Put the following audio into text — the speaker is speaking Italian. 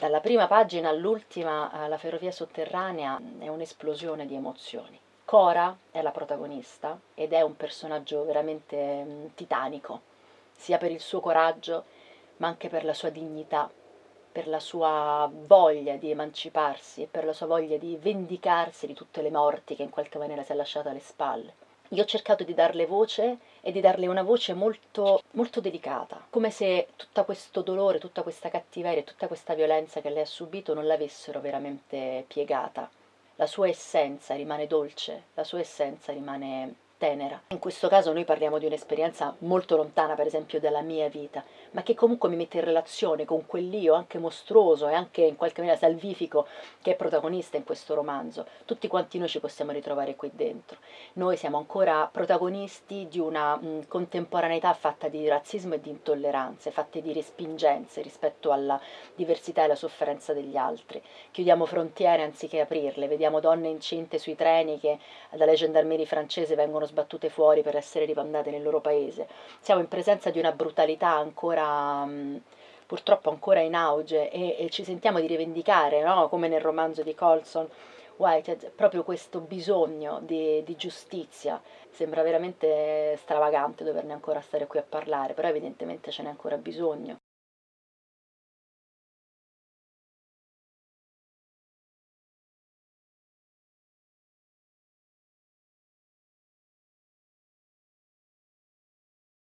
Dalla prima pagina all'ultima, la ferrovia sotterranea è un'esplosione di emozioni. Cora è la protagonista ed è un personaggio veramente mm, titanico, sia per il suo coraggio, ma anche per la sua dignità, per la sua voglia di emanciparsi e per la sua voglia di vendicarsi di tutte le morti che in qualche maniera si è lasciata alle spalle. Io ho cercato di darle voce e di darle una voce molto, molto delicata, come se tutto questo dolore, tutta questa cattiveria, tutta questa violenza che lei ha subito non l'avessero veramente piegata. La sua essenza rimane dolce, la sua essenza rimane tenera. In questo caso noi parliamo di un'esperienza molto lontana, per esempio, dalla mia vita, ma che comunque mi mette in relazione con quell'io anche mostruoso e anche in qualche maniera salvifico che è protagonista in questo romanzo. Tutti quanti noi ci possiamo ritrovare qui dentro. Noi siamo ancora protagonisti di una mh, contemporaneità fatta di razzismo e di intolleranze, fatte di respingenze rispetto alla diversità e alla sofferenza degli altri. Chiudiamo frontiere anziché aprirle, vediamo donne incinte sui treni che dalle gendarmerie francesi vengono sbattute fuori per essere ripandate nel loro paese. Siamo in presenza di una brutalità ancora purtroppo ancora in auge e, e ci sentiamo di rivendicare, no? come nel romanzo di Colson, Whitehead, proprio questo bisogno di, di, giustizia. Sembra veramente stravagante doverne ancora stare qui a parlare, però evidentemente ce n'è ancora bisogno.